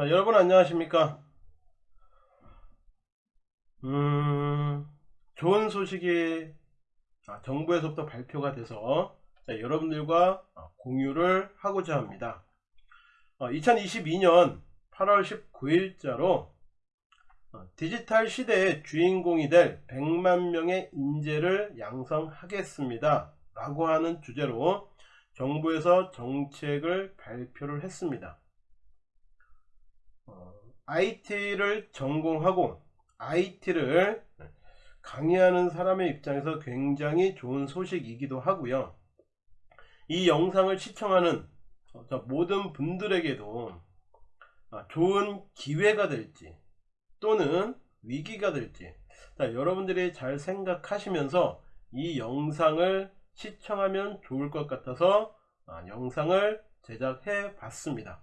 자 여러분 안녕하십니까? 음 좋은 소식이 아, 정부에서부터 발표가 돼서 자, 여러분들과 아, 공유를 하고자 합니다. 어, 2022년 8월 19일자로 어, 디지털 시대의 주인공이 될 100만 명의 인재를 양성하겠습니다. 라고 하는 주제로 정부에서 정책을 발표를 했습니다. 어, IT를 전공하고 IT를 강의하는 사람의 입장에서 굉장히 좋은 소식이기도 하고요. 이 영상을 시청하는 모든 분들에게도 아, 좋은 기회가 될지 또는 위기가 될지 자, 여러분들이 잘 생각하시면서 이 영상을 시청하면 좋을 것 같아서 아, 영상을 제작해 봤습니다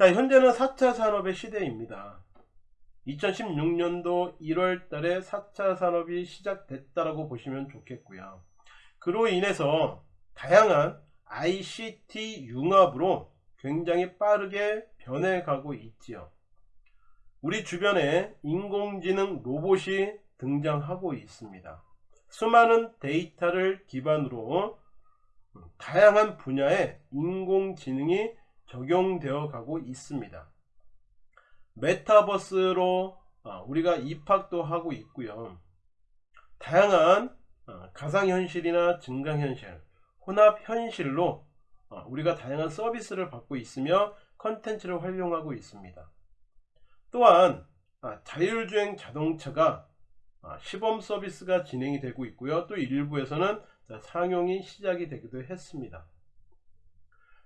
자 현재는 4차 산업의 시대입니다. 2016년도 1월 달에 4차 산업이 시작됐다라고 보시면 좋겠고요. 그로 인해서 다양한 ICT 융합으로 굉장히 빠르게 변해가고 있지요. 우리 주변에 인공지능 로봇이 등장하고 있습니다. 수많은 데이터를 기반으로 다양한 분야에 인공지능이 적용되어 가고 있습니다. 메타버스로 어, 우리가 입학도 하고 있고요. 다양한 어, 가상현실이나 증강현실 혼합현실로 어, 우리가 다양한 서비스를 받고 있으며 컨텐츠를 활용하고 있습니다. 또한 아, 자율주행 자동차가 아, 시범 서비스가 진행이 되고 있고요. 또 일부에서는 상용이 시작이 되기도 했습니다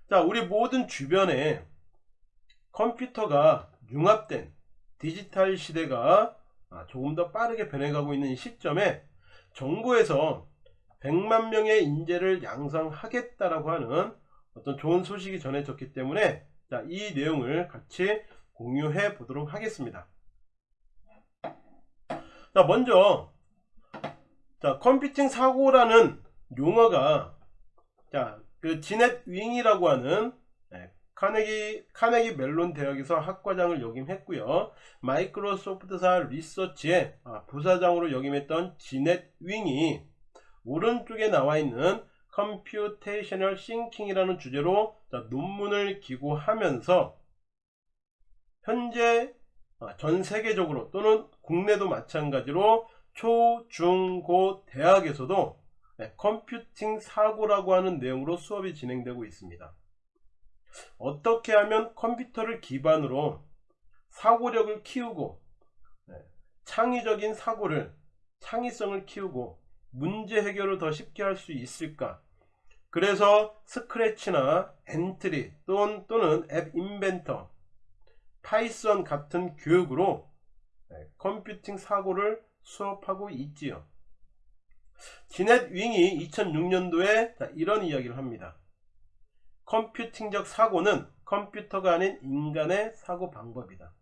자 우리 모든 주변에 컴퓨터가 융합된 디지털 시대가 아, 조금 더 빠르게 변해가고 있는 시점에 정부에서 100만 명의 인재를 양성하겠다라고 하는 어떤 좋은 소식이 전해졌기 때문에 자, 이 내용을 같이 공유해 보도록 하겠습니다. 자, 먼저 자, 컴퓨팅 사고라는 용어가 자, 그 지넷 윙이라고 하는 네, 카네기 카네기 멜론 대학에서 학과장을 역임했고요. 마이크로소프트사 리서치의 아, 부사장으로 역임했던 지넷 윙이 오른쪽에 나와 있는 Computational Thinking이라는 주제로 논문을 기고하면서 현재 아, 전 세계적으로 또는 국내도 마찬가지로 초, 중, 고 대학에서도 네, 컴퓨팅 사고라고 하는 내용으로 수업이 진행되고 있습니다. 어떻게 하면 컴퓨터를 기반으로 사고력을 키우고 네, 창의적인 사고를 창의성을 키우고 문제 해결을 더 쉽게 할 수 있을까 그래서 스크래치나 엔트리 또는, 또는 앱 인벤터 파이썬 같은 교육으로 네, 컴퓨팅 사고를 수업하고 있지요 지넷 윙이 2006년도에 이런 이야기를 합니다 컴퓨팅적 사고는 컴퓨터가 아닌 인간의 사고 방법이다.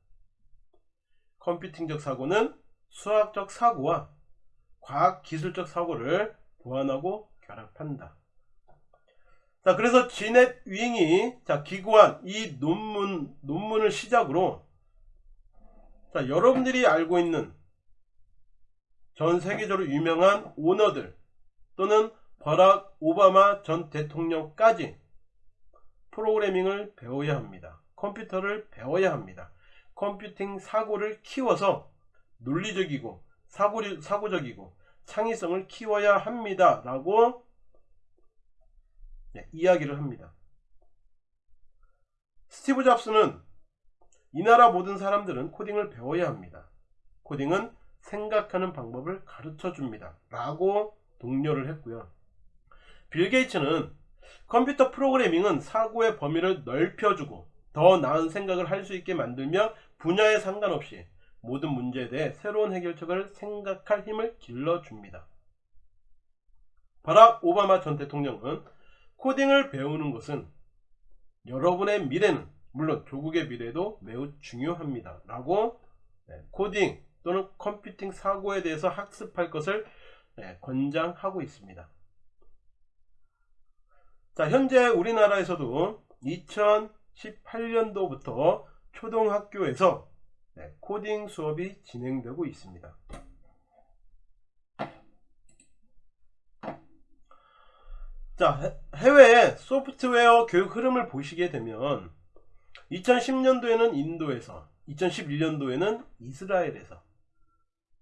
컴퓨팅적 사고는 수학적 사고와 과학기술적 사고를 보완하고 결합한다. 자, 그래서 지넷 윙이 자, 기고한 이 논문, 논문을 시작으로 자, 여러분들이 알고 있는 전 세계적으로 유명한 오너들 또는 버락 오바마 전 대통령까지 프로그래밍을 배워야 합니다. 컴퓨터를 배워야 합니다. 컴퓨팅 사고를 키워서 논리적이고 사고, 사고적이고 창의성을 키워야 합니다. 라고 네, 이야기를 합니다. 스티브 잡스는 이 나라 모든 사람들은 코딩을 배워야 합니다. 코딩은 생각하는 방법을 가르쳐 줍니다. 라고 독려를 했고요. 빌 게이츠는 컴퓨터 프로그래밍은 사고의 범위를 넓혀주고 더 나은 생각을 할 수 있게 만들며 분야에 상관없이 모든 문제에 대해 새로운 해결책을 생각할 힘을 길러줍니다. 바락 오바마 전 대통령은 코딩을 배우는 것은 여러분의 미래는 물론 조국의 미래도 매우 중요합니다. 라고 네, 코딩 또는 컴퓨팅 사고에 대해서 학습할 것을 네, 권장하고 있습니다. 자 현재 우리나라에서도 2018년도부터 초등학교에서 네, 코딩 수업이 진행되고 있습니다. 자, 해- 해외 소프트웨어 교육 흐름을 보시게 되면 2010년도에는 인도에서, 2011년도에는 이스라엘에서,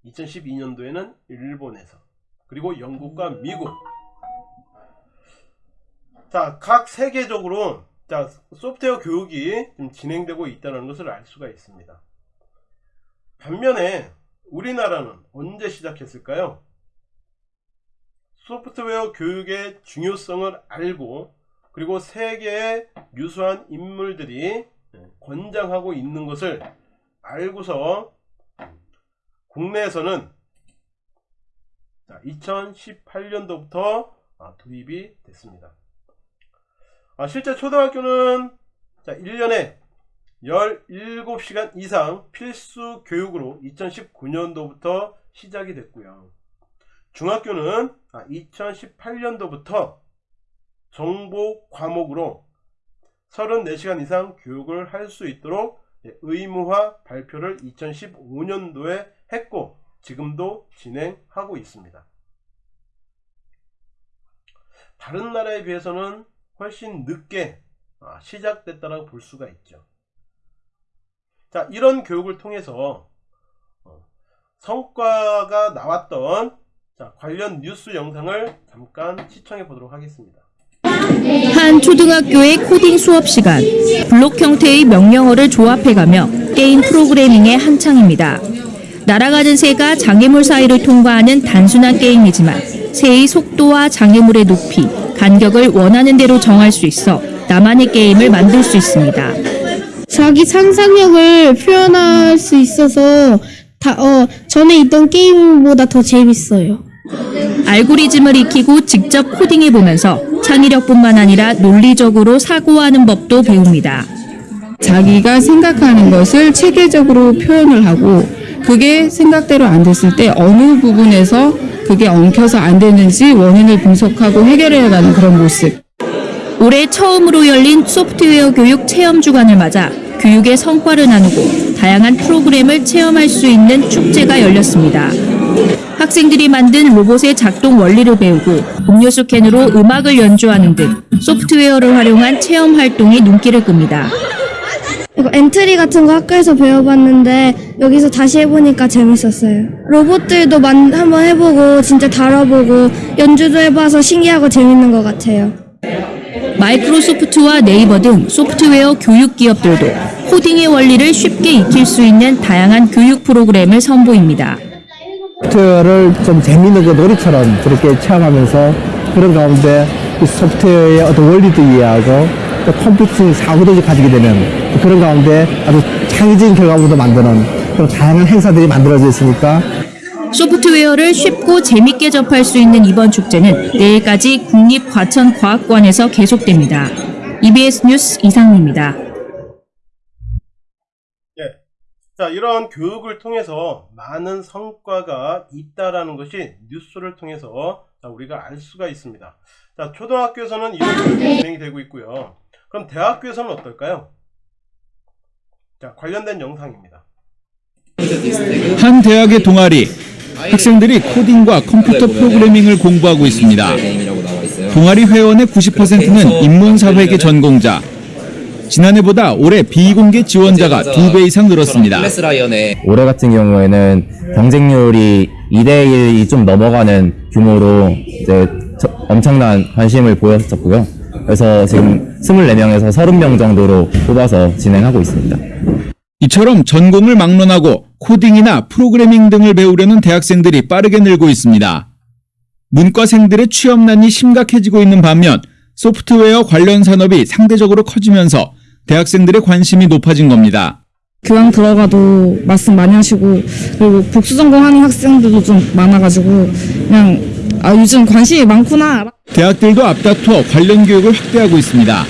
2012년도에는 일본에서, 그리고 영국과 미국. 자, 각 세계적으로 자, 소프트웨어 교육이 좀 진행되고 있다는 것을 알 수가 있습니다. 반면에 우리나라는 언제 시작했을까요? 소프트웨어 교육의 중요성을 알고 그리고 세계의 유수한 인물들이 권장하고 있는 것을 알고서 국내에서는 2018년도부터 아, 도입이 됐습니다. 아, 실제 초등학교는 자, 1년에 17시간 이상 필수 교육으로 2019년도부터 시작이 됐고요. 중학교는 2018년도부터 정보 과목으로 34시간 이상 교육을 할 수 있도록 예, 의무화 발표를 2015년도에 했고 지금도 진행하고 있습니다. 다른 나라에 비해서는 훨씬 늦게 아, 시작됐다고 볼 수가 있죠. 자, 이런 교육을 통해서 어, 성과가 나왔던 자, 관련 뉴스 영상을 잠깐 시청해 보도록 하겠습니다. 한 초등학교의 코딩 수업 시간. 블록 형태의 명령어를 조합해가며 게임 프로그래밍의 한창입니다. 날아가는 새가 장애물 사이를 통과하는 단순한 게임이지만 새의 속도와 장애물의 높이, 간격을 원하는 대로 정할 수 있어 나만의 게임을 만들 수 있습니다. 자기 상상력을 표현할 수 있어서 다, 어, 전에 있던 게임보다 더 재밌어요. 알고리즘을 익히고 직접 코딩해보면서 창의력뿐만 아니라 논리적으로 사고하는 법도 배웁니다. 자기가 생각하는 것을 체계적으로 표현을 하고 그게 생각대로 안 됐을 때 어느 부분에서 그게 엉켜서 안 되는지 원인을 분석하고 해결해 가는 그런 모습. 올해 처음으로 열린 소프트웨어 교육 체험 주간을 맞아 교육의 성과를 나누고 다양한 프로그램을 체험할 수 있는 축제가 열렸습니다. 학생들이 만든 로봇의 작동 원리를 배우고 음료수 캔으로 음악을 연주하는 등 소프트웨어를 활용한 체험 활동이 눈길을 끕니다. 엔트리 같은 거 학교에서 배워봤는데 여기서 다시 해보니까 재밌었어요. 로봇들도 만, 한번 해보고 진짜 다뤄보고 연주도 해봐서 신기하고 재밌는 것 같아요. 마이크로소프트와 네이버 등 소프트웨어 교육 기업들도 코딩의 원리를 쉽게 익힐 수 있는 다양한 교육 프로그램을 선보입니다. 소프트웨어를 좀 재미있는 그 놀이처럼 그렇게 체험하면서 그런 가운데 이 소프트웨어의 어떤 원리도 이해하고 또 컴퓨팅 사고도 가지게 되는 그런 가운데 아주 창의적인 결과물도 만드는 그런 다양한 행사들이 만들어져 있으니까 소프트웨어를 쉽고 재밌게 접할 수 있는 이번 축제는 내일까지 국립과천과학관에서 계속됩니다. EBS 뉴스 이상입니다. 예. 자, 이런 교육을 통해서 많은 성과가 있다라는 것이 뉴스를 통해서 자, 우리가 알 수가 있습니다. 자, 초등학교에서는 이런 교육이 진행이 되고 있고요. 그럼 대학교에서는 어떨까요? 자, 관련된 영상입니다. 한 대학의 동아리 학생들이 코딩과 컴퓨터 프로그래밍을 공부하고 있습니다. 동아리 회원의 90%는 인문사회계 전공자. 지난해보다 올해 비공개 지원자가 두배 이상 늘었습니다. 올해 같은 경우에는 경쟁률이 2대 1이 좀 넘어가는 규모로 이제 저- 엄청난 관심을 보였었고요. 그래서 지금 24명에서 30명 정도로 뽑아서 진행하고 있습니다. 이처럼 전공을 막론하고 코딩이나 프로그래밍 등을 배우려는 대학생들이 빠르게 늘고 있습니다. 문과생들의 취업난이 심각해지고 있는 반면 소프트웨어 관련 산업이 상대적으로 커지면서 대학생들의 관심이 높아진 겁니다. 교양 들어가도 말씀 많이 하시고 그리고 복수 전공하는 학생들도 좀 많아가지고 그냥 아 요즘 관심이 많구나. 대학들도 앞다투어 관련 교육을 확대하고 있습니다.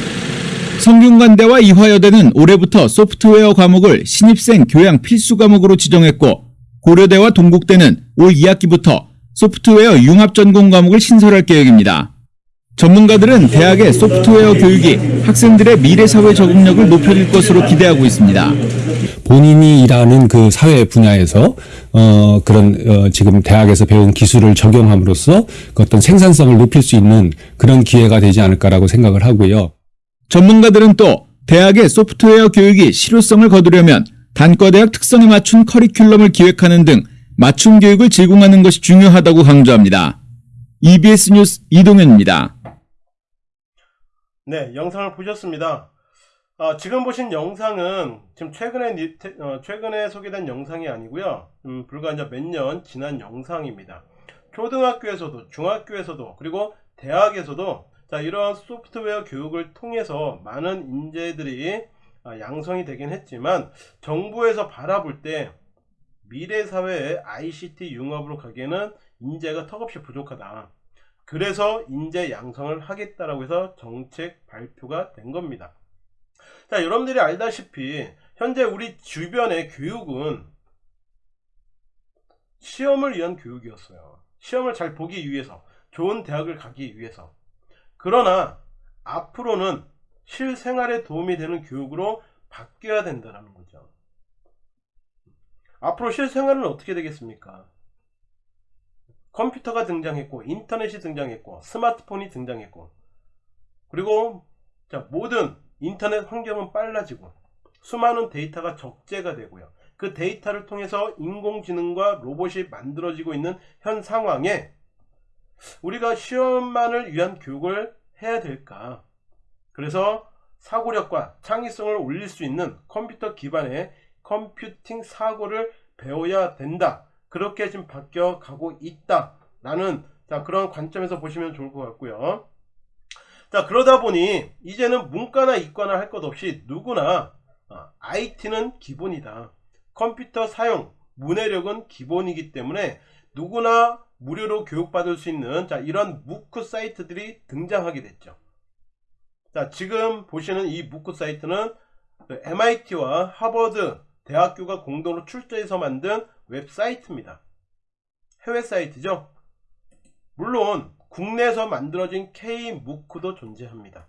성균관대와 이화여대는 올해부터 소프트웨어 과목을 신입생 교양 필수 과목으로 지정했고 고려대와 동국대는 올 2학기부터 소프트웨어 융합 전공 과목을 신설할 계획입니다. 전문가들은 대학의 소프트웨어 교육이 학생들의 미래 사회 적응력을 높여줄 것으로 기대하고 있습니다. 본인이 일하는 그 사회 분야에서 어 그런 어 지금 대학에서 배운 기술을 적용함으로써 그 어떤 생산성을 높일 수 있는 그런 기회가 되지 않을까라고 생각을 하고요. 전문가들은 또 대학의 소프트웨어 교육이 실효성을 거두려면 단과대학 특성에 맞춘 커리큘럼을 기획하는 등 맞춤 교육을 제공하는 것이 중요하다고 강조합니다. EBS 뉴스 이동현입니다. 네, 영상을 보셨습니다. 아, 지금 보신 영상은 지금 최근에 어, 최근에 소개된 영상이 아니고요. 음, 불과 이제 몇 년 지난 영상입니다. 초등학교에서도 중학교에서도 그리고 대학에서도 자 이러한 소프트웨어 교육을 통해서 많은 인재들이 아, 양성이 되긴 했지만 정부에서 바라볼 때 미래 사회의 ICT 융합으로 가기에는 인재가 턱없이 부족하다. 그래서 인재 양성을 하겠다라고 해서 정책 발표가 된 겁니다. 자, 여러분들이 알다시피 현재 우리 주변의 교육은 시험을 위한 교육이었어요. 시험을 잘 보기 위해서, 좋은 대학을 가기 위해서. 그러나 앞으로는 실생활에 도움이 되는 교육으로 바뀌어야 된다는 거죠. 앞으로 실생활은 어떻게 되겠습니까? 컴퓨터가 등장했고 인터넷이 등장했고 스마트폰이 등장했고 그리고 자 모든 인터넷 환경은 빨라지고 수많은 데이터가 적재가 되고요. 그 데이터를 통해서 인공지능과 로봇이 만들어지고 있는 현 상황에 우리가 시험만을 위한 교육을 해야 될까? 그래서 사고력과 창의성을 올릴 수 있는 컴퓨터 기반의 컴퓨팅 사고를 배워야 된다. 그렇게 지금 바뀌어 가고 있다라는 자 그런 관점에서 보시면 좋을 것 같고요. 자 그러다 보니 이제는 문과나 이과나 할 것 없이 누구나 IT는 기본이다. 컴퓨터 사용 문해력은 기본이기 때문에 누구나 무료로 교육받을 수 있는 자 이런 무크 사이트들이 등장하게 됐죠. 자 지금 보시는 이 무크 사이트는 MIT와 하버드 대학교가 공동으로 출제해서 만든 웹사이트입니다. 해외 사이트죠. 물론 국내에서 만들어진 K-무크도 존재합니다.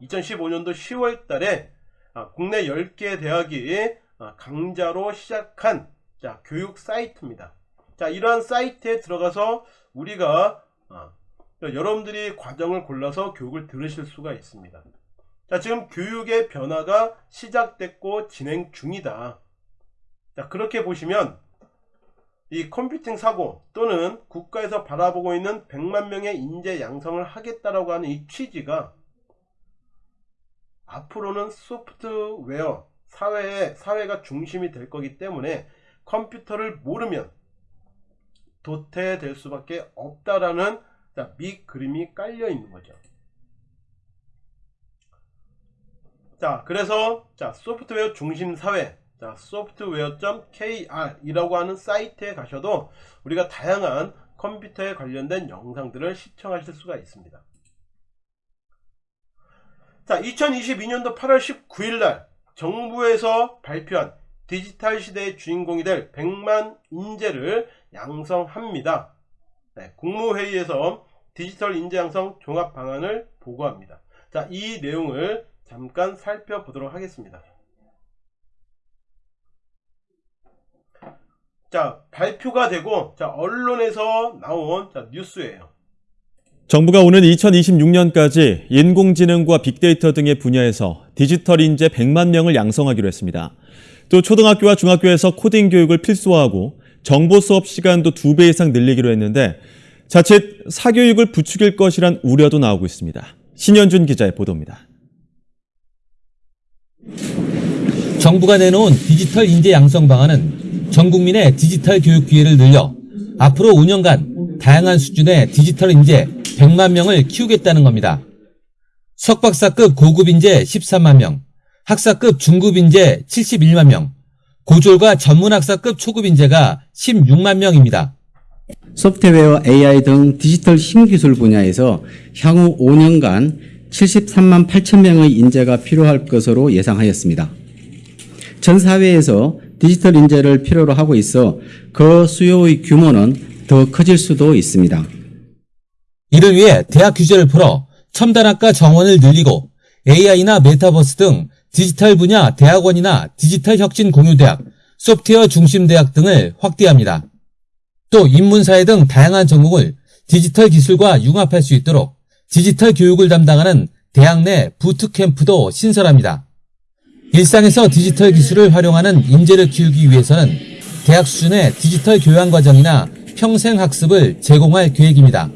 2015년도 10월 달에 아, 국내 10개 대학이 아, 강좌로 시작한 자, 교육 사이트입니다. 자, 이러한 사이트에 들어가서 우리가 아, 여러분들이 과정을 골라서 교육을 들으실 수가 있습니다. 자, 지금 교육의 변화가 시작됐고 진행 중이다. 자, 그렇게 보시면 이 컴퓨팅 사고 또는 국가에서 바라보고 있는 100만 명의 인재 양성을 하겠다라고 하는 이 취지가 앞으로는 소프트웨어 사회의 사회가 중심이 될 거기 때문에 컴퓨터를 모르면 도태될 수밖에 없다라는 자, 밑그림이 깔려 있는 거죠. 자, 그래서 자, 소프트웨어 중심 사회 자, software.kr이라고 하는 사이트에 가셔도 우리가 다양한 컴퓨터에 관련된 영상들을 시청하실 수가 있습니다. 자, 2022년도 8월 19일 날 정부에서 발표한 디지털 시대의 주인공이 될 100만 인재를 양성합니다. 네, 국무회의에서 디지털 인재 양성 종합 방안을 보고합니다. 자, 이 내용을 잠깐 살펴보도록 하겠습니다. 자, 발표가 되고 자, 언론에서 나온 자, 뉴스예요. 정부가 오는 2026년까지 인공지능과 빅데이터 등의 분야에서 디지털 인재 100만 명을 양성하기로 했습니다. 또 초등학교와 중학교에서 코딩 교육을 필수화하고 정보 수업 시간도 2배 이상 늘리기로 했는데 자칫 사교육을 부추길 것이란 우려도 나오고 있습니다. 신현준 기자의 보도입니다. 정부가 내놓은 디지털 인재 양성 방안은 전 국민의 디지털 교육 기회를 늘려 앞으로 5년간 다양한 수준의 디지털 인재 100만 명을 키우겠다는 겁니다. 석박사급 고급 인재 13만 명, 학사급 중급 인재 71만 명, 고졸과 전문학사급 초급 인재가 16만 명입니다. 소프트웨어, AI 등 디지털 신기술 분야에서 향후 5년간 73만 8천 명의 인재가 필요할 것으로 예상하였습니다. 전 사회에서 디지털 인재를 필요로 하고 있어 그 수요의 규모는 더 커질 수도 있습니다. 이를 위해 대학 규제를 풀어 첨단학과 정원을 늘리고 AI나 메타버스 등 디지털 분야 대학원이나 디지털 혁신 공유대학, 소프트웨어 중심 대학 등을 확대합니다. 또 인문사회 등 다양한 전공을 디지털 기술과 융합할 수 있도록 디지털 교육을 담당하는 대학 내 부트캠프도 신설합니다. 일상에서 디지털 기술을 활용하는 인재를 키우기 위해서는 대학 수준의 디지털 교양 과정이나 평생 학습을 제공할 계획입니다.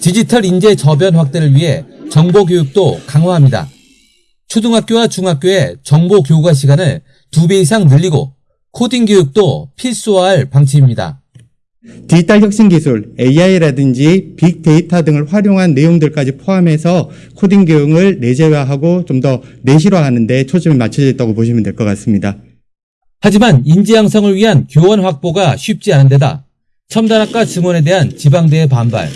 디지털 인재 저변 확대를 위해 정보 교육도 강화합니다. 초등학교와 중학교의 정보 교과 시간을 두배 이상 늘리고 코딩 교육도 필수화할 방침입니다. 디지털 혁신 기술, AI라든지 빅데이터 등을 활용한 내용들까지 포함해서 코딩 교육을 내재화하고 좀 더 내실화하는 데 초점이 맞춰져 있다고 보시면 될 것 같습니다. 하지만 인재 양성을 위한 교원 확보가 쉽지 않은 데다 첨단학과 증원에 대한 지방대의 반발,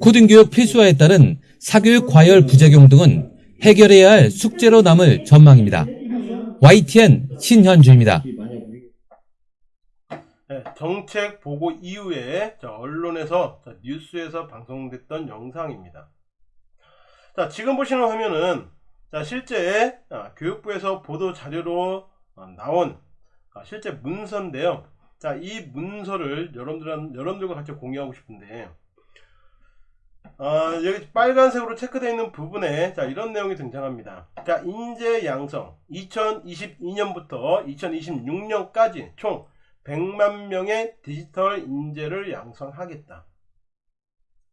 코딩 교육 필수화에 따른 사교육 과열 부작용 등은 해결해야 할 숙제로 남을 전망입니다. YTN 신현주입니다. 네, 정책 보고 이후에 자, 언론에서 자, 뉴스에서 방송됐던 영상입니다. 자 지금 보시는 화면은 자, 실제 아, 교육부에서 보도 자료로 어, 나온 아, 실제 문서인데요. 자, 이 문서를 여러분들 여러분들과 같이 공유하고 싶은데 아, 여기 빨간색으로 체크되어 있는 부분에 자, 이런 내용이 등장합니다. 자, 인재 양성 2022년부터 2026년까지 총 100만 명의 디지털 인재를 양성하겠다.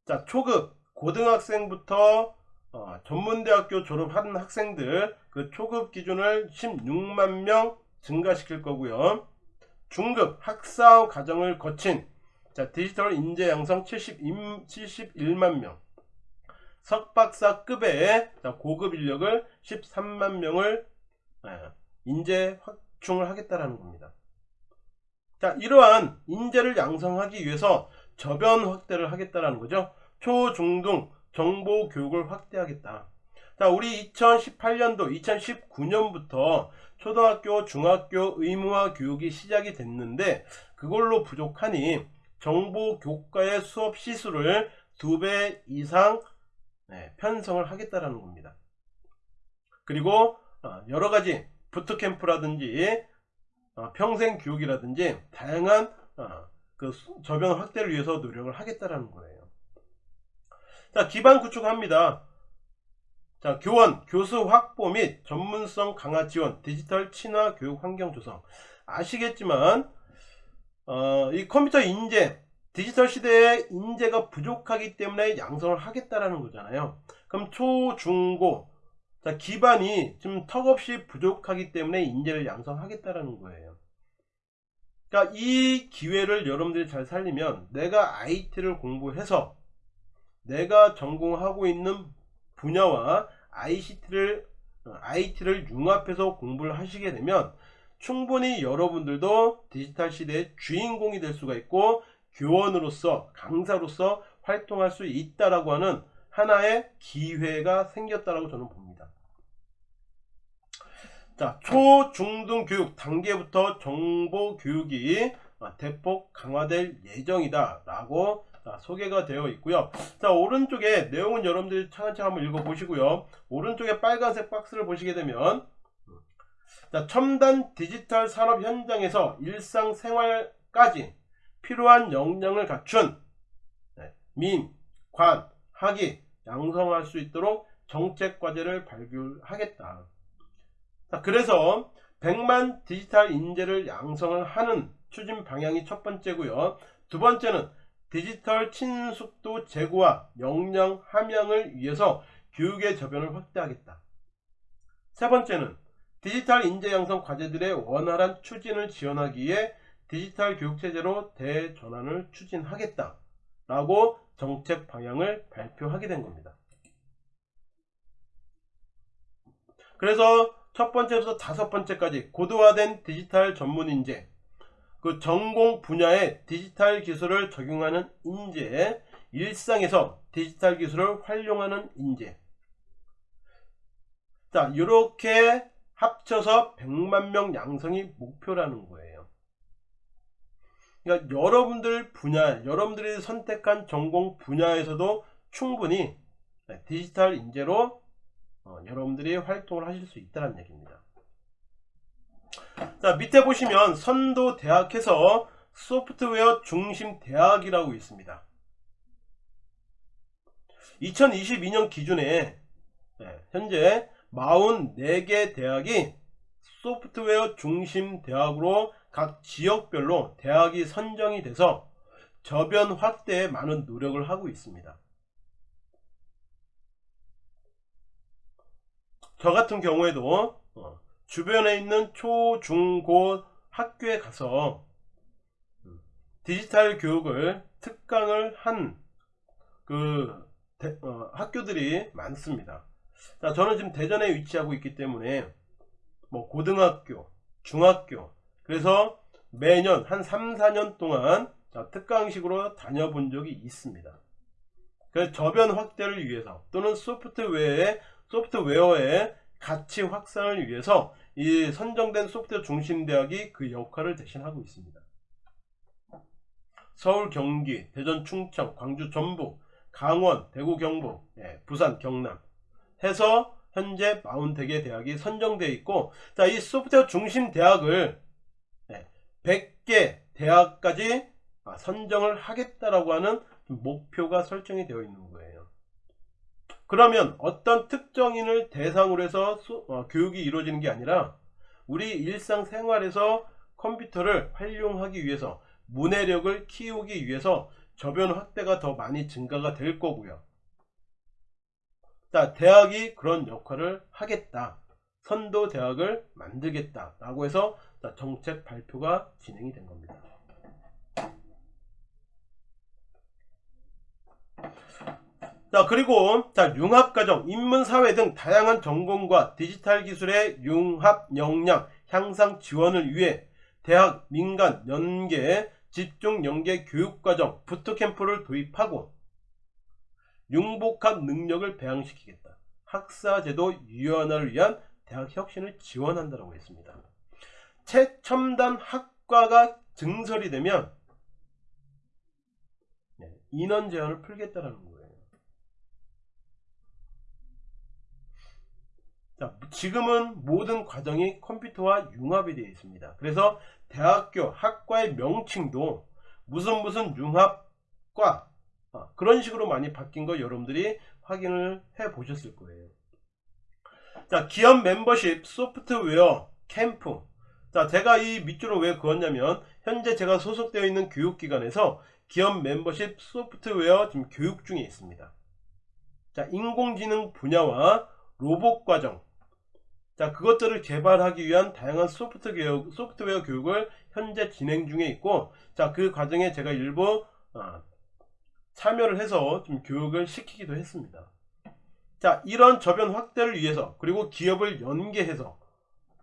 자, 초급 고등학생부터 어, 전문대학교 졸업한 학생들 그 초급 기준을 16만 명 증가시킬 거고요. 중급 학사 과정을 거친 자, 디지털 인재 양성 70, 71만 명. 석박사급의 자, 고급 인력을 13만 명을 예, 인재 확충을 하겠다라는 겁니다. 자, 이러한 인재를 양성하기 위해서 저변 확대를 하겠다라는 거죠. 초, 중, 등 정보 교육을 확대하겠다. 자, 우리 2018년도, 2019년부터 초등학교, 중학교 의무화 교육이 시작이 됐는데 그걸로 부족하니 정보 교과의 수업 시수를 두 배 이상 네, 편성을 하겠다라는 겁니다. 그리고 어, 여러 가지 부트캠프라든지 어, 평생 교육이라든지 다양한 어, 그 저변 확대를 위해서 노력을 하겠다라는 거예요. 자, 기반 구축합니다. 자, 교원, 교수 확보 및 전문성 강화 지원, 디지털 친화 교육 환경 조성. 아시겠지만 어, 이 컴퓨터 인재, 디지털 시대에 인재가 부족하기 때문에 양성을 하겠다라는 거잖아요. 그럼 초, 중, 고 자, 기반이 지금 턱없이 부족하기 때문에 인재를 양성하겠다라는 거예요. 그러니까 이 기회를 여러분들이 잘 살리면 내가 IT를 공부해서 내가 전공하고 있는 분야와 ICT를 IT를 융합해서 공부를 하시게 되면 충분히 여러분들도 디지털 시대의 주인공이 될 수가 있고 교원으로서 강사로서 활동할 수 있다라고 하는 하나의 기회가 생겼다라고 저는 봅니다. 자, 초, 중, 등 교육 단계부터 정보 교육이 대폭 강화될 예정이다 라고 소개가 되어 있고요 자 오른쪽에 내용은 여러분들이 차근차근 한번 읽어 보시고요 오른쪽에 빨간색 박스를 보시게 되면 자, 첨단 디지털 산업 현장에서 일상생활까지 필요한 역량을 갖춘 네, 민, 관, 학이 양성할 수 있도록 정책 과제를 발굴하겠다. 자, 그래서 100만 디지털 인재를 양성을 하는 추진 방향이 첫 번째고요. 두 번째는 디지털 친숙도 제고와 역량 함양을 위해서 교육의 저변을 확대하겠다. 세 번째는 디지털 인재 양성 과제들의 원활한 추진을 지원하기 위해 디지털 교육체제로 대전환을 추진하겠다. 라고 정책 방향을 발표하게 된 겁니다. 그래서 첫 번째부터 다섯 번째까지 고도화된 디지털 전문 인재, 그 전공 분야의 디지털 기술을 적용하는 인재, 일상에서 디지털 기술을 활용하는 인재. 자, 이렇게 합쳐서 100만 명 양성이 목표라는 거예요. 그러니까 여러분들 분야, 여러분들이 선택한 전공 분야에서도 충분히 네, 디지털 인재로 어, 여러분들이 활동을 하실 수 있다는 얘기입니다. 자 밑에 보시면 선도 대학에서 소프트웨어 중심 대학이라고 있습니다. 2022년 기준에 네, 현재 44개 대학이 소프트웨어 중심 대학으로 각 지역별로 대학이 선정이 돼서 저변 확대에 많은 노력을 하고 있습니다. 저 같은 경우에도 어, 주변에 있는 초, 중, 고 학교에 가서 음, 디지털 교육을 특강을 한그 어, 학교들이 많습니다. 자, 저는 지금 대전에 위치하고 있기 때문에 뭐 고등학교, 중학교 그래서 매년 한 3, 4년 동안 자, 특강식으로 다녀본 적이 있습니다. 그래서 저변 확대를 위해서 또는 소프트웨어의 소프트웨어의 가치 확산을 위해서 이 선정된 소프트웨어 중심 대학이 그 역할을 대신하고 있습니다. 서울, 경기, 대전, 충청, 광주, 전북, 강원, 대구, 경북, 예, 부산, 경남 해서 현재 40개 대학이 선정되어 있고 자, 이 소프트웨어 중심 대학을 예, 100개 대학까지 아, 선정을 하겠다라고 하는 목표가 설정이 되어 있는 거예요. 그러면 어떤 특정인을 대상으로 해서 수, 어, 교육이 이루어지는 게 아니라 우리 일상생활에서 컴퓨터를 활용하기 위해서 문해력을 키우기 위해서 저변 확대가 더 많이 증가가 될 거고요. 자, 대학이 그런 역할을 하겠다. 선도 대학을 만들겠다. 라고 해서 정책 발표가 진행이 된 겁니다. 자 그리고 자 융합가정, 인문사회 등 다양한 전공과 디지털 기술의 융합 역량 향상 지원을 위해 대학, 민간, 연계, 집중 연계 교육과정, 부트캠프를 도입하고 융복합 능력을 배양시키겠다. 학사제도 유연화를 위한 대학 혁신을 지원한다고 했습니다. 최첨단 학과가 증설이 되면 네, 인원 제한을 풀겠다는 거예요. 자, 지금은 모든 과정이 컴퓨터와 융합이 되어 있습니다. 그래서 대학교 학과의 명칭도 무슨 무슨 융합과 아, 그런 식으로 많이 바뀐 거 여러분들이 확인을 해 보셨을 거예요. 자, 기업 멤버십 소프트웨어 캠프. 자, 제가 이 밑줄을 왜 그었냐면 현재 제가 소속되어 있는 교육기관에서 기업 membership 소프트웨어 지금 교육 중에 있습니다. 자, 인공지능 분야와 로봇 과정, 자 그것들을 개발하기 위한 다양한 소프트 교육, 소프트웨어 교육을 현재 진행 중에 있고 자 그 과정에 제가 일부 어, 참여를 해서 좀 교육을 시키기도 했습니다. 자 이런 저변 확대를 위해서 그리고 기업을 연계해서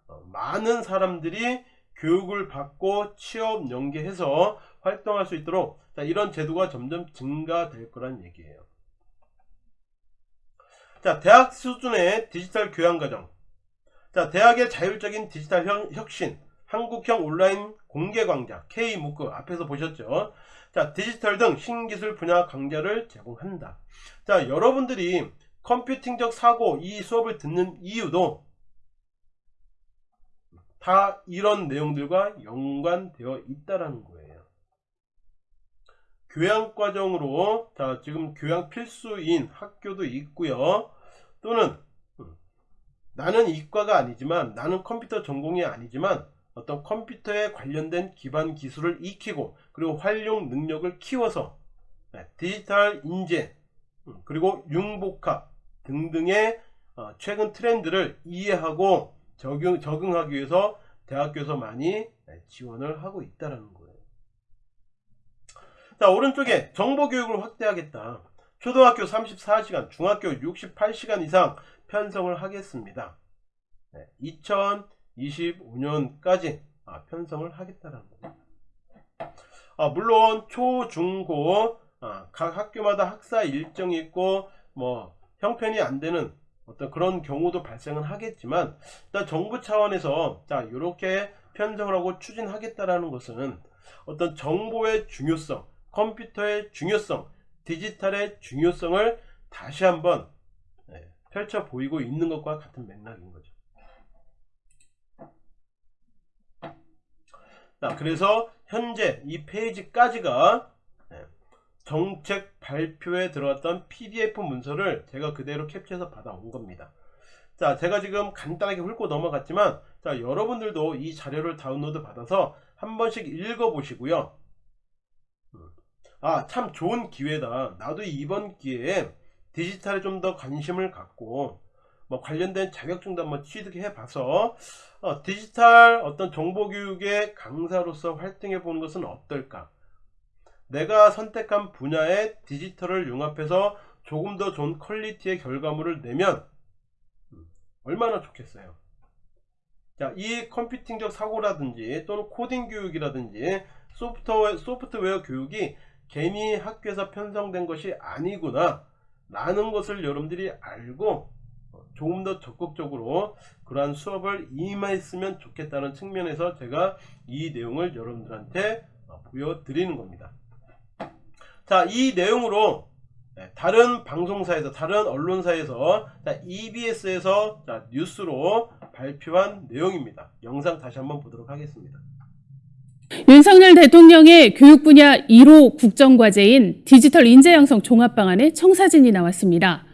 어, 많은 사람들이 교육을 받고 취업 연계해서 활동할 수 있도록 자, 이런 제도가 점점 증가될 거란 얘기예요. 자 대학 수준의 디지털 교양 과정 자, 대학의 자율적인 디지털 혁신, 한국형 온라인 공개 강좌, K-무크 앞에서 보셨죠? 자, 디지털 등 신기술 분야 강좌를 제공한다. 자, 여러분들이 컴퓨팅적 사고 이 수업을 듣는 이유도 다 이런 내용들과 연관되어 있다라는 거예요. 교양 과정으로 자, 지금 교양 필수인 학교도 있고요. 또는 나는 이과가 아니지만 나는 컴퓨터 전공이 아니지만 어떤 컴퓨터에 관련된 기반 기술을 익히고 그리고 활용 능력을 키워서 네, 디지털 인재 음, 그리고 융복합 등등의 어, 최근 트렌드를 이해하고 적용, 적응하기 위해서 대학교에서 많이 네, 지원을 하고 있다는 거예요. 자 오른쪽에 정보교육을 확대하겠다. 초등학교 34시간, 중학교 68시간 이상 편성을 하겠습니다. 네, 2025년까지 아, 편성을 하겠다는 겁니다. 아, 물론 초, 중, 고 아, 각 학교마다 학사 일정이 있고 뭐 형편이 안 되는 어떤 그런 경우도 발생은 하겠지만 일단 정부 차원에서 자 이렇게 편성을 하고 추진하겠다라는 것은 어떤 정보의 중요성 컴퓨터의 중요성 디지털의 중요성을 다시 한번 네, 펼쳐 보이고 있는 것과 같은 맥락인 거죠. 자, 그래서 현재 이 페이지까지가 네, 정책 발표에 들어왔던 PDF 문서를 제가 그대로 캡처해서 받아온 겁니다. 자, 제가 지금 간단하게 훑고 넘어갔지만, 자, 여러분들도 이 자료를 다운로드 받아서 한 번씩 읽어 보시고요. 아, 참 좋은 기회다. 나도 이번 기회에 디지털에 좀 더 관심을 갖고, 뭐 관련된 자격증도 한번 취득해 봐서, 어, 디지털 어떤 정보교육의 강사로서 활동해 보는 것은 어떨까? 내가 선택한 분야에 디지털을 융합해서 조금 더 좋은 quality의 결과물을 내면 얼마나 좋겠어요. 자, 이 컴퓨팅적 사고라든지 또는 코딩 교육이라든지 소프트웨어, 소프트웨어 교육이 괜히 학교에서 편성된 것이 아니구나 라는 것을 여러분들이 알고 조금 더 적극적으로 그러한 수업을 임했으면 좋겠다는 측면에서 제가 이 내용을 여러분들한테 보여드리는 겁니다. 자, 이 내용으로 네, 다른 방송사에서 다른 언론사에서 자, EBS에서 자, 뉴스로 발표한 내용입니다. 영상 다시 한번 보도록 하겠습니다. 윤석열 대통령의 교육 분야 1호 국정과제인 디지털 인재 양성 종합 방안의 청사진이 나왔습니다.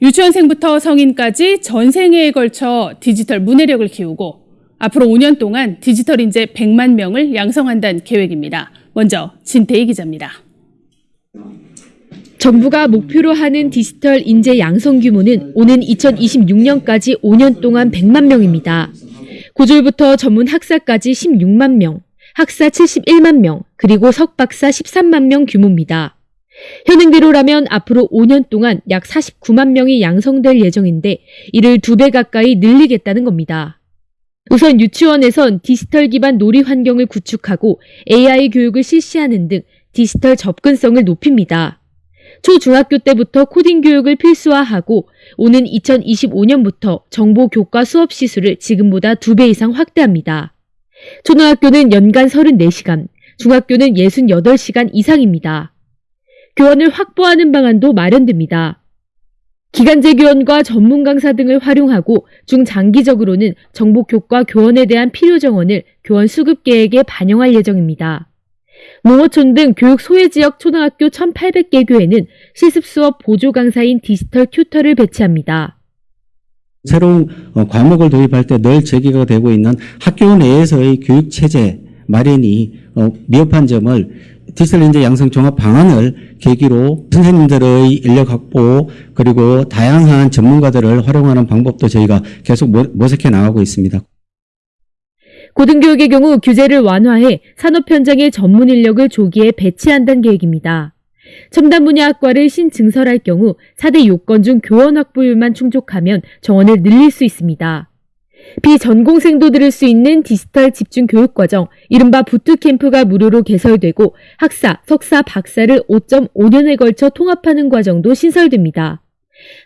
유치원생부터 성인까지 전 생애에 걸쳐 디지털 문해력을 키우고 앞으로 5년 동안 디지털 인재 100만 명을 양성한다는 계획입니다. 먼저 진태희 기자입니다. 정부가 목표로 하는 디지털 인재 양성 규모는 오는 2026년까지 5년 동안 100만 명입니다. 고졸부터 전문 학사까지 16만 명, 학사 71만 명, 그리고 석박사 13만 명 규모입니다. 현행대로라면 앞으로 5년 동안 약 49만 명이 양성될 예정인데 이를 두배 가까이 늘리겠다는 겁니다. 우선 유치원에선 디지털 기반 놀이 환경을 구축하고 AI 교육을 실시하는 등 디지털 접근성을 높입니다. 초중학교 때부터 코딩 교육을 필수화하고 오는 2025년부터 정보 교과 수업 시수를 지금보다 두배 이상 확대합니다. 초등학교는 연간 34시간, 중학교는 68시간 이상입니다. 교원을 확보하는 방안도 마련됩니다. 기간제 교원과 전문 강사 등을 활용하고 중장기적으로는 정보 교과 교원에 대한 필요 정원을 교원 수급 계획에 반영할 예정입니다. 농어촌 등 교육 소외 지역 초등학교 1,800개 교회는 실습 수업 보조 강사인 디지털 튜터를 배치합니다. 새로운 어, 과목을 도입할 때 늘 제기가 되고 있는 학교 내에서의 교육 체제 마련이 어, 미흡한 점을 디지털 인재 양성 종합 방안을 계기로 선생님들의 인력 확보 그리고 다양한 전문가들을 활용하는 방법도 저희가 계속 모색해 나가고 있습니다. 고등교육의 경우 규제를 완화해 산업 현장의 전문 인력을 조기에 배치한다는 계획입니다. 첨단 분야 학과를 신증설할 경우 4대 요건 중 교원 확보율만 충족하면 정원을 늘릴 수 있습니다. 비전공생도 들을 수 있는 디지털 집중 교육 과정, 이른바 부트캠프가 무료로 개설되고 학사, 석사, 박사를 5.5년에 걸쳐 통합하는 과정도 신설됩니다.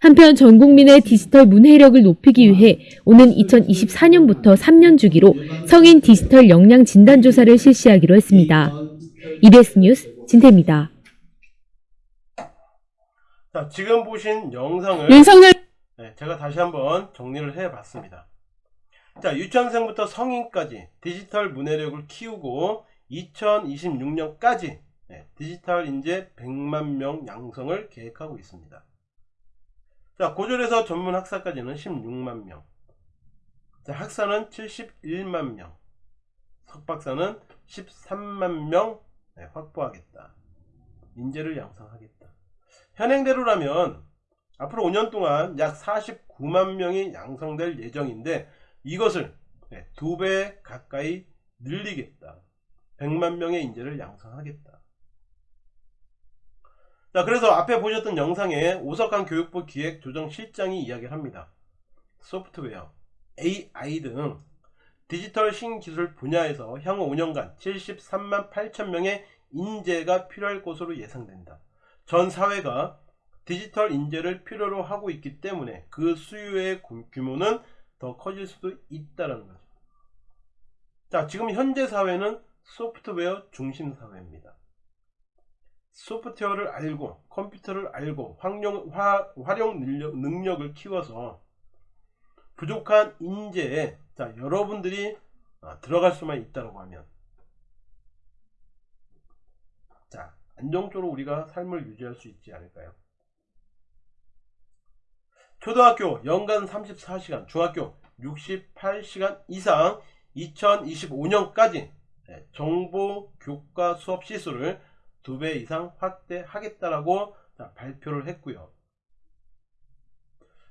한편 전 국민의 디지털 문해력을 높이기 위해 오는 2024년부터 3년 주기로 성인 디지털 역량 진단 조사를 실시하기로 했습니다. EBS 뉴스 진태입니다. 자, 지금 보신 영상을 윤석열 네, 제가 다시 한번 정리를 해 봤습니다. 자, 유치원생부터 성인까지 디지털 문해력을 키우고 2026년까지 네, 디지털 인재 100만 명 양성을 계획하고 있습니다. 자, 고졸에서 전문 학사까지는 16만 명. 자, 학사는 71만 명. 석박사는 13만 명 네, 확보하겠다. 인재를 양성하겠다. 현행대로라면 앞으로 5년 동안 약 49만 명이 양성될 예정인데 이것을 네, 두배 가까이 늘리겠다. 100만 명의 인재를 양성하겠다. 자, 그래서 앞에 보셨던 영상에 오석환 교육부 기획조정실장이 이야기를 합니다. 소프트웨어, AI 등 디지털 신기술 분야에서 향후 5년간 73만 8천 명의 인재가 필요할 것으로 예상된다. 전 사회가 디지털 인재를 필요로 하고 있기 때문에 그 수요의 규모는 더 커질 수도 있다는 거죠. 자, 지금 현재 사회는 소프트웨어 중심 사회입니다. 소프트웨어를 알고 컴퓨터를 알고 활용, 화, 활용 능력, 능력을 키워서 부족한 인재에 자, 여러분들이 아, 들어갈 수만 있다고 하면 자 안정적으로 우리가 삶을 유지할 수 있지 않을까요? 초등학교 연간 34시간, 중학교 68시간 이상 2025년까지 정보 교과 수업 시수를 2배 이상 확대하겠다라고 발표를 했고요.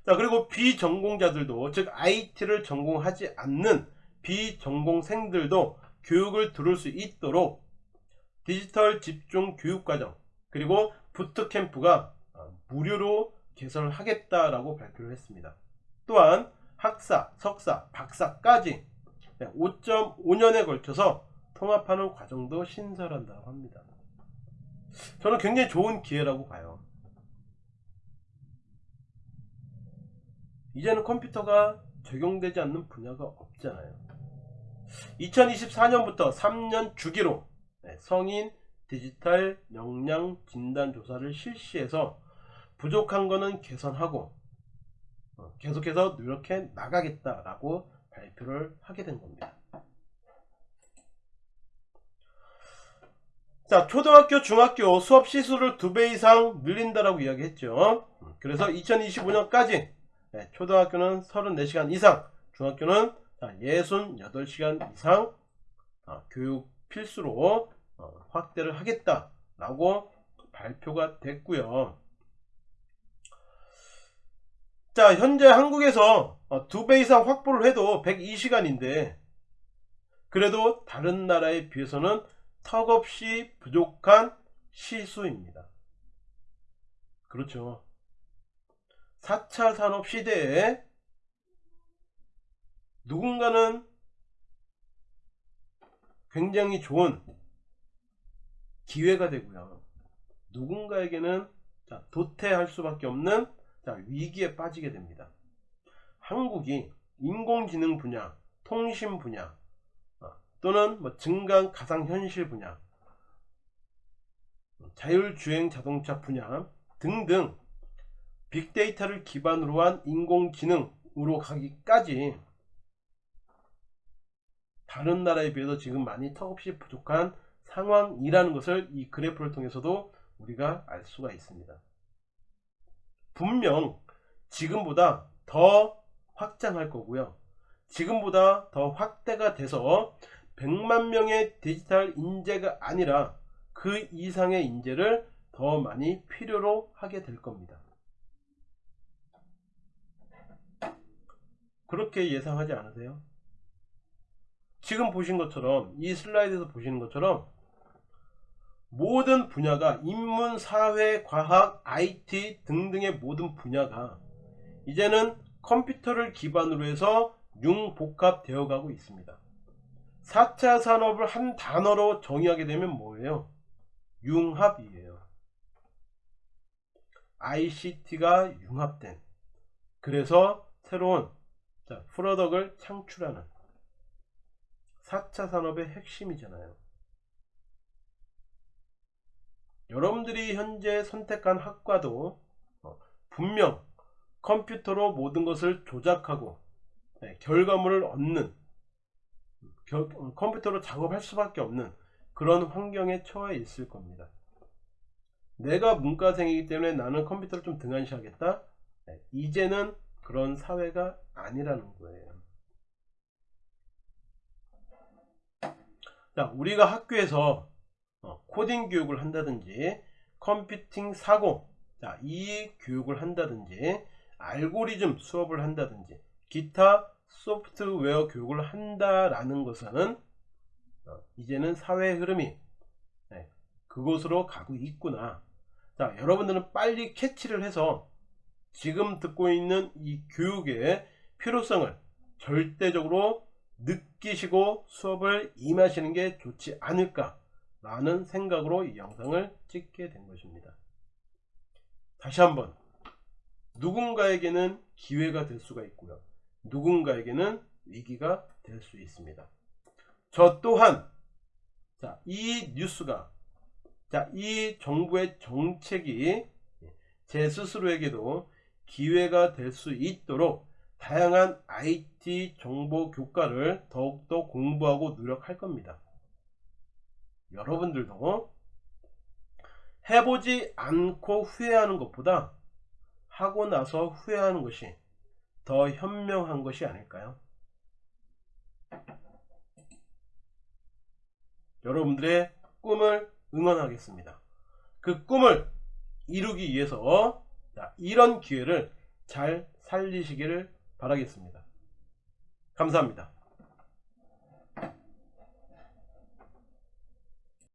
자 그리고 비전공자들도 즉 IT를 전공하지 않는 비전공생들도 교육을 들을 수 있도록 디지털 집중 교육 과정 그리고 부트캠프가 무료로 개설을 하겠다라고 발표를 했습니다. 또한 학사, 석사, 박사까지 5.5년에 걸쳐서 통합하는 과정도 신설한다고 합니다. 저는 굉장히 좋은 기회라고 봐요. 이제는 컴퓨터가 적용되지 않는 분야가 없잖아요. 2024년부터 3년 주기로 성인 디지털 역량 진단 조사를 실시해서 부족한 거는 개선하고 어, 계속해서 노력해 나가겠다라고 발표를 하게 된 겁니다. 자 초등학교 중학교 수업 시수를 두 배 이상 늘린다라고 이야기했죠. 그래서 2025년까지 초등학교는 34시간 이상 중학교는 68시간 이상 어, 교육 필수로 어, 확대를 하겠다라고 발표가 됐고요. 자 현재 한국에서 어, 두배 이상 확보를 해도 102시간인데 그래도 다른 나라에 비해서는 턱없이 부족한 시수입니다. 그렇죠. 4차 산업 시대에 누군가는 굉장히 좋은 기회가 되고요. 누군가에게는 도태할 수밖에 없는 위기에 빠지게 됩니다. 한국이 인공지능 분야, 통신 분야 어, 또는 뭐 증강 가상현실 분야, 자율주행 자동차 분야 등등 빅데이터를 기반으로 한 인공지능으로 가기까지 다른 나라에 비해서 지금 많이 턱없이 부족한 상황이라는 것을 이 그래프를 통해서도 우리가 알 수가 있습니다. 분명 지금보다 더 확장할 거고요. 지금보다 더 확대가 돼서 100만 명의 디지털 인재가 아니라 그 이상의 인재를 더 많이 필요로 하게 될 겁니다. 그렇게 예상하지 않으세요? 지금 보신 것처럼 이 슬라이드에서 보시는 것처럼 모든 분야가 인문, 사회, 과학, IT 등등의 모든 분야가 이제는 컴퓨터를 기반으로 해서 융복합되어 가고 있습니다. 4차 산업을 한 단어로 정의하게 되면 뭐예요? 융합이에요. ICT가 융합된 그래서 새로운 자, 프로덕을 창출하는 4차 산업의 핵심이잖아요. 여러분들이 현재 선택한 학과도 어, 분명 컴퓨터로 모든 것을 조작하고 네, 결과물을 얻는 겨, 컴퓨터로 작업할 수밖에 없는 그런 환경에 처해 있을 겁니다. 내가 문과생이기 때문에 나는 컴퓨터를 좀 등한시하겠다? 네, 이제는 그런 사회가 아니라는 거예요. 자, 우리가 학교에서 어, 코딩 교육을 한다든지 컴퓨팅 사고 자, 이 교육을 한다든지 알고리즘 수업을 한다든지 기타 소프트웨어 교육을 한다라는 것은 어, 이제는 사회의 흐름이 네, 그곳으로 가고 있구나. 자 여러분들은 빨리 캐치를 해서 지금 듣고 있는 이 교육의 필요성을 절대적으로 느끼시고 수업을 임하시는 게 좋지 않을까 라는 생각으로 이 영상을 찍게 된 것입니다. 다시 한번 누군가에게는 기회가 될 수가 있고요. 누군가에게는 위기가 될 수 있습니다. 저 또한 자, 이 뉴스가 자, 이 정부의 정책이 제 스스로에게도 기회가 될 수 있도록 다양한 IT 정보 교과를 더욱더 공부하고 노력할 겁니다. 여러분들도 해보지 않고 후회하는 것보다 하고 나서 후회하는 것이 더 현명한 것이 아닐까요? 여러분들의 꿈을 응원하겠습니다. 그 꿈을 이루기 위해서 이런 기회를 잘 살리시기를 바라겠습니다. 감사합니다.